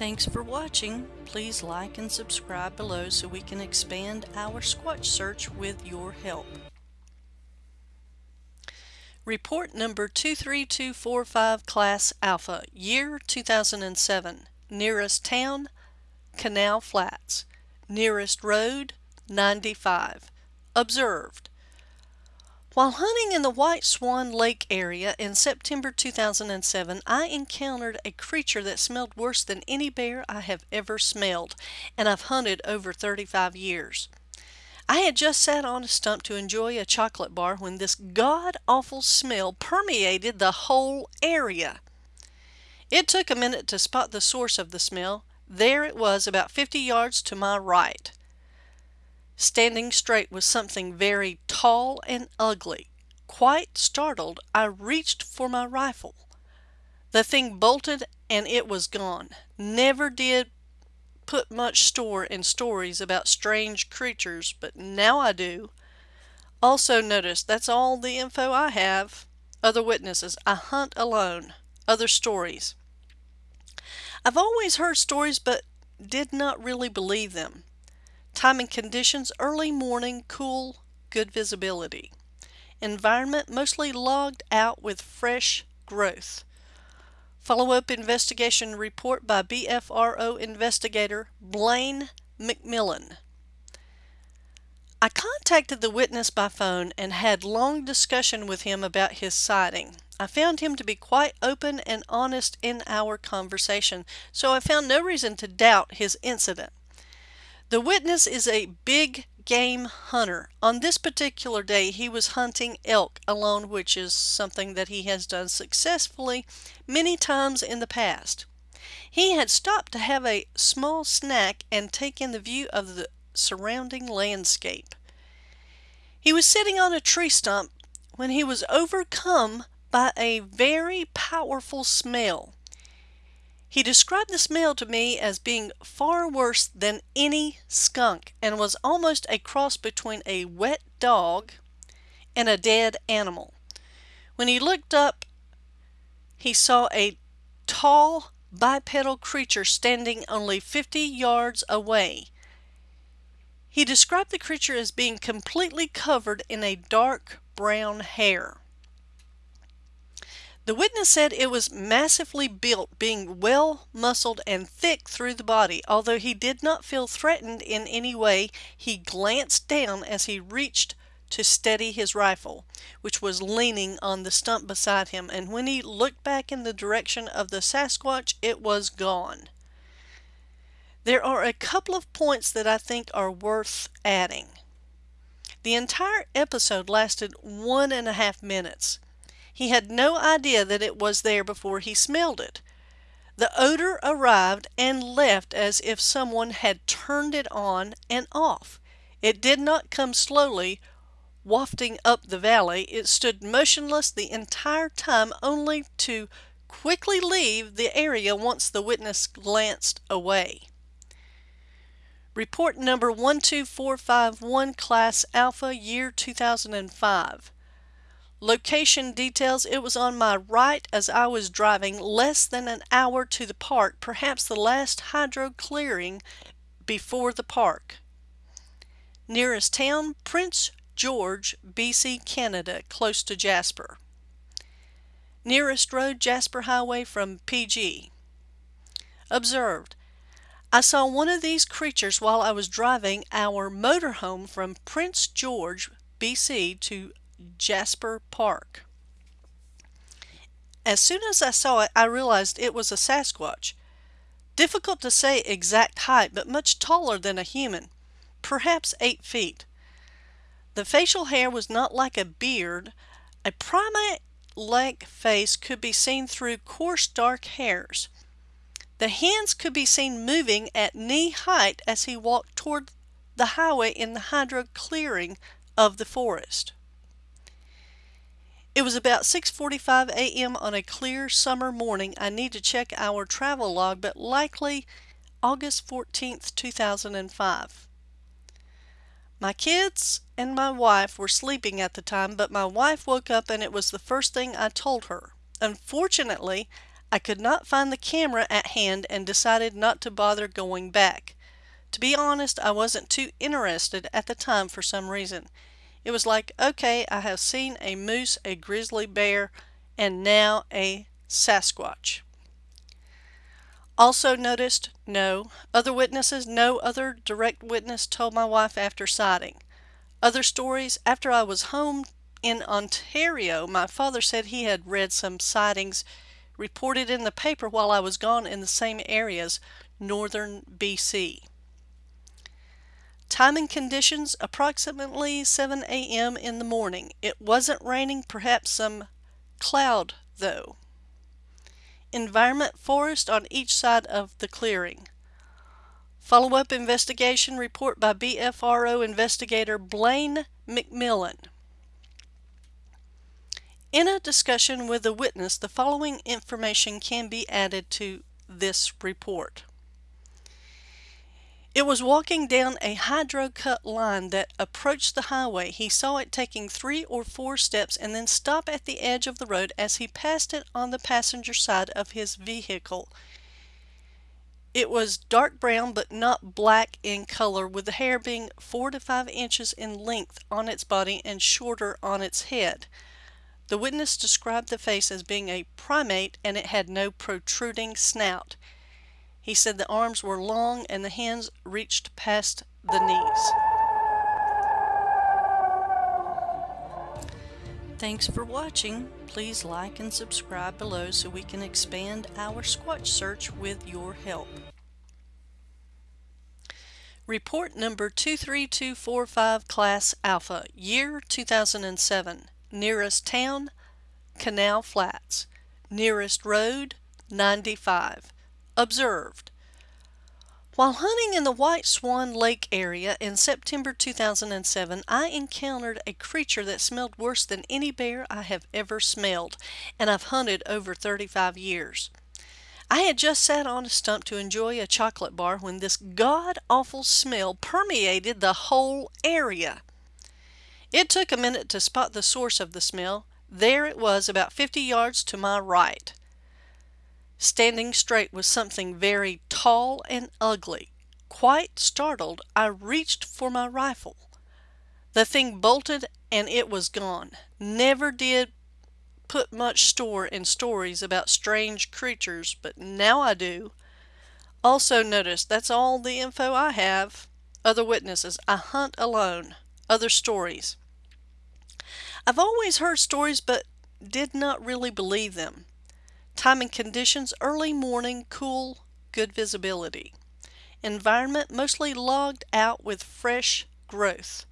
Thanks for watching. Please like and subscribe below so we can expand our Squatch search with your help. Report number 23245 Class Alpha, year 2007. Nearest town, Canal Flats. Nearest road, 95. Observed. While hunting in the White Swan Lake area in September 2007, I encountered a creature that smelled worse than any bear I have ever smelled, and I've hunted over 35 years. I had just sat on a stump to enjoy a chocolate bar when this god-awful smell permeated the whole area. It took a minute to spot the source of the smell. There it was about 50 yards to my right. Standing straight was something very tall and ugly. Quite startled, I reached for my rifle. The thing bolted and it was gone. Never did put much store in stories about strange creatures, but now I do. Also notice that's all the info I have. Other witnesses, I hunt alone. Other stories. I've always heard stories but did not really believe them. Time and conditions, early morning, cool, good visibility. Environment, mostly logged out with fresh growth. Follow-up investigation report by BFRO investigator Blaine McMillan. I contacted the witness by phone and had long discussion with him about his sighting. I found him to be quite open and honest in our conversation, so I found no reason to doubt his incident. The witness is a big game hunter. On this particular day, he was hunting elk alone, which is something that he has done successfully many times in the past. He had stopped to have a small snack and take in the view of the surrounding landscape. He was sitting on a tree stump when he was overcome by a very powerful smell. He described the smell to me as being far worse than any skunk and was almost a cross between a wet dog and a dead animal. When he looked up, he saw a tall bipedal creature standing only 50 yards away. He described the creature as being completely covered in a dark brown hair. The witness said it was massively built, being well muscled and thick through the body. Although he did not feel threatened in any way, he glanced down as he reached to steady his rifle, which was leaning on the stump beside him, and when he looked back in the direction of the Sasquatch, it was gone. There are a couple of points that I think are worth adding. The entire episode lasted one and a half minutes. He had no idea that it was there before he smelled it. The odor arrived and left as if someone had turned it on and off. It did not come slowly, wafting up the valley. It stood motionless the entire time only to quickly leave the area once the witness glanced away. Report number 12451, Class Alpha, year 2005. Location details, it was on my right as I was driving less than an hour to the park, perhaps the last hydro clearing before the park. Nearest town, Prince George, BC, Canada, close to Jasper. Nearest road, Jasper Highway from PG. Observed. I saw one of these creatures while I was driving our motorhome from Prince George, BC to Jasper Park. As soon as I saw it, I realized it was a Sasquatch. Difficult to say exact height, but much taller than a human, perhaps eight feet. The facial hair was not like a beard. A primate-like face could be seen through coarse dark hairs. The hands could be seen moving at knee height as he walked toward the highway in the hydro clearing of the forest. It was about 6.45 a.m. on a clear summer morning. I need to check our travel log, but likely August 14th, 2005. My kids and my wife were sleeping at the time, but my wife woke up and it was the first thing I told her. Unfortunately, I could not find the camera at hand and decided not to bother going back. To be honest, I wasn't too interested at the time for some reason. It was like, okay, I have seen a moose, a grizzly bear, and now a Sasquatch. Also noticed, no. Other witnesses, no other direct witness told my wife after sighting. Other stories, after I was home in Ontario, my father said he had read some sightings reported in the paper while I was gone in the same areas, northern BC. Time and conditions approximately 7 a.m. in the morning. It wasn't raining, perhaps some cloud though. Environment forest on each side of the clearing. Follow-up investigation report by BFRO investigator Blaine McMillan. In a discussion with a witness, the following information can be added to this report. It was walking down a hydro-cut line that approached the highway. He saw it taking three or four steps and then stop at the edge of the road as he passed it on the passenger side of his vehicle. It was dark brown but not black in color with the hair being 4 to 5 inches in length on its body and shorter on its head. The witness described the face as being a primate and it had no protruding snout. He said the arms were long and the hands reached past the knees. Thanks for watching. Please like and subscribe below so we can expand our Squatch search with your help. Report number 23245 Class Alpha, year 2007. Nearest town, Canal Flats. Nearest road, 95. Observed. While hunting in the White Swan Lake area in September 2007, I encountered a creature that smelled worse than any bear I have ever smelled, and I've hunted over 35 years. I had just sat on a stump to enjoy a chocolate bar when this god-awful smell permeated the whole area. It took a minute to spot the source of the smell. There it was about 50 yards to my right. Standing straight was something very tall and ugly. Quite startled, I reached for my rifle. The thing bolted and it was gone. Never did put much store in stories about strange creatures, but now I do. Also notice that's all the info I have. Other witnesses. I hunt alone. Other stories. I've always heard stories but did not really believe them. Time and conditions early morning, cool, good visibility. Environment mostly logged out with fresh growth.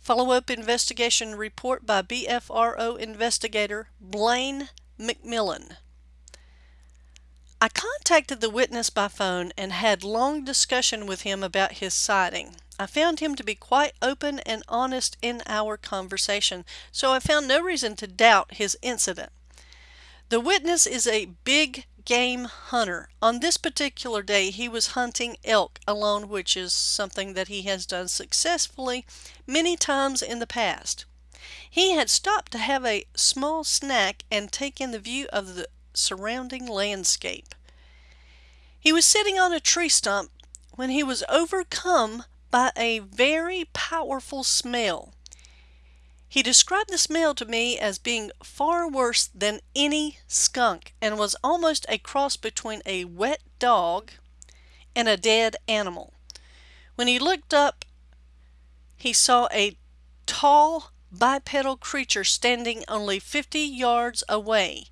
Follow-up investigation report by BFRO investigator Blaine McMillan. I contacted the witness by phone and had long discussion with him about his sighting. I found him to be quite open and honest in our conversation, so I found no reason to doubt his incident. The witness is a big game hunter. On this particular day, he was hunting elk alone, which is something that he has done successfully many times in the past. He had stopped to have a small snack and take in the view of the surrounding landscape. He was sitting on a tree stump when he was overcome by a very powerful smell. He described the smell to me as being far worse than any skunk and was almost a cross between a wet dog and a dead animal. When he looked up, he saw a tall bipedal creature standing only 50 yards away.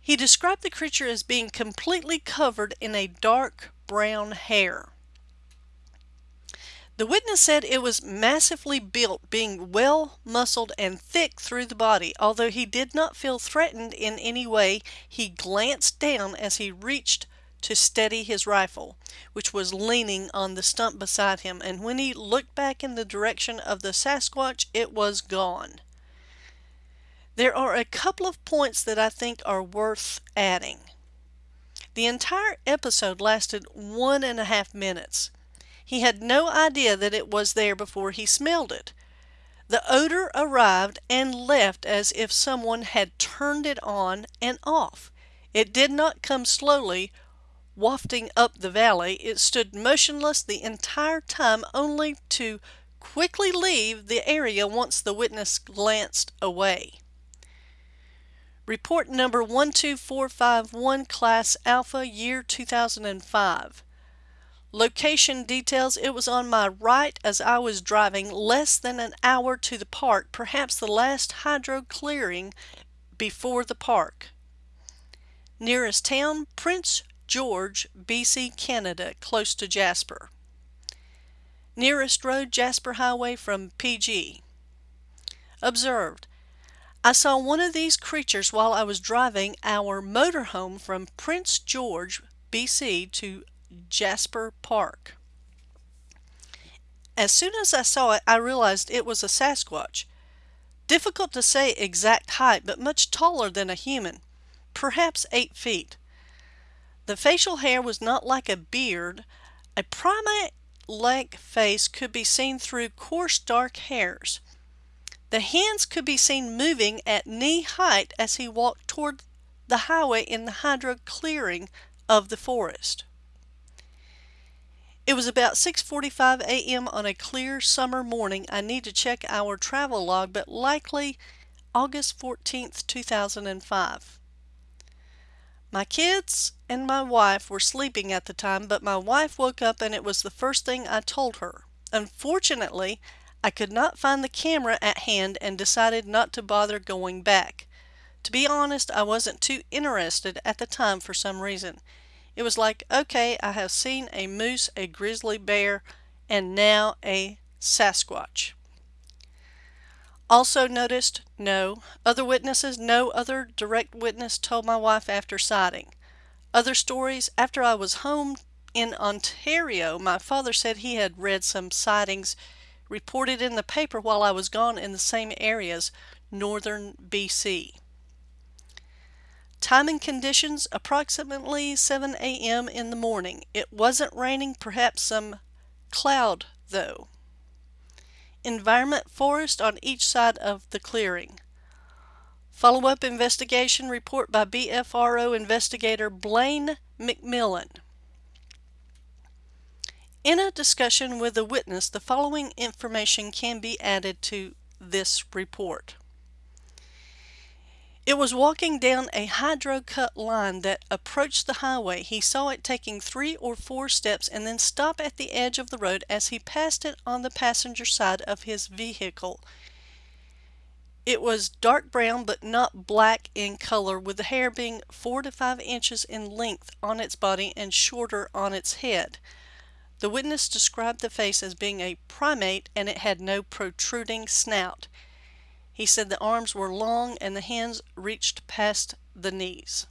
He described the creature as being completely covered in a dark brown hair. The witness said it was massively built, being well muscled and thick through the body. Although he did not feel threatened in any way, he glanced down as he reached to steady his rifle, which was leaning on the stump beside him, and when he looked back in the direction of the Sasquatch, it was gone. There are a couple of points that I think are worth adding. The entire episode lasted one and a half minutes. He had no idea that it was there before he smelled it. The odor arrived and left as if someone had turned it on and off. It did not come slowly, wafting up the valley. It stood motionless the entire time, only to quickly leave the area once the witness glanced away. Report number 12451, Class Alpha, year 2005. Location details it was on my right as I was driving less than an hour to the park, perhaps the last hydro clearing before the park. Nearest town, Prince George, BC, Canada, close to Jasper. Nearest road, Jasper Highway from PG. Observed. I saw one of these creatures while I was driving our motorhome from Prince George, BC to Jasper Park. As soon as I saw it, I realized it was a Sasquatch. Difficult to say exact height, but much taller than a human, perhaps eight feet. The facial hair was not like a beard. A primate-like face could be seen through coarse dark hairs. The hands could be seen moving at knee height as he walked toward the highway in the hydro clearing of the forest. It was about 6.45 a.m. on a clear summer morning. I need to check our travel log, but likely August 14th, 2005. My kids and my wife were sleeping at the time, but my wife woke up and it was the first thing I told her. Unfortunately, I could not find the camera at hand and decided not to bother going back. To be honest, I wasn't too interested at the time for some reason. It was like, okay, I have seen a moose, a grizzly bear, and now a Sasquatch. Also noticed, no. Other witnesses, no other direct witness told my wife after sighting. Other stories, after I was home in Ontario, my father said he had read some sightings reported in the paper while I was gone in the same areas, northern BC. Time and conditions approximately 7 a.m. in the morning. It wasn't raining, perhaps some cloud though. Environment forest on each side of the clearing. Follow-up investigation report by BFRO investigator Blaine McMillan. In a discussion with a witness, the following information can be added to this report. It was walking down a hydro-cut line that approached the highway. He saw it taking three or four steps and then stop at the edge of the road as he passed it on the passenger side of his vehicle. It was dark brown but not black in color with the hair being four to five inches in length on its body and shorter on its head. The witness described the face as being a primate and it had no protruding snout. He said the arms were long and the hands reached past the knees.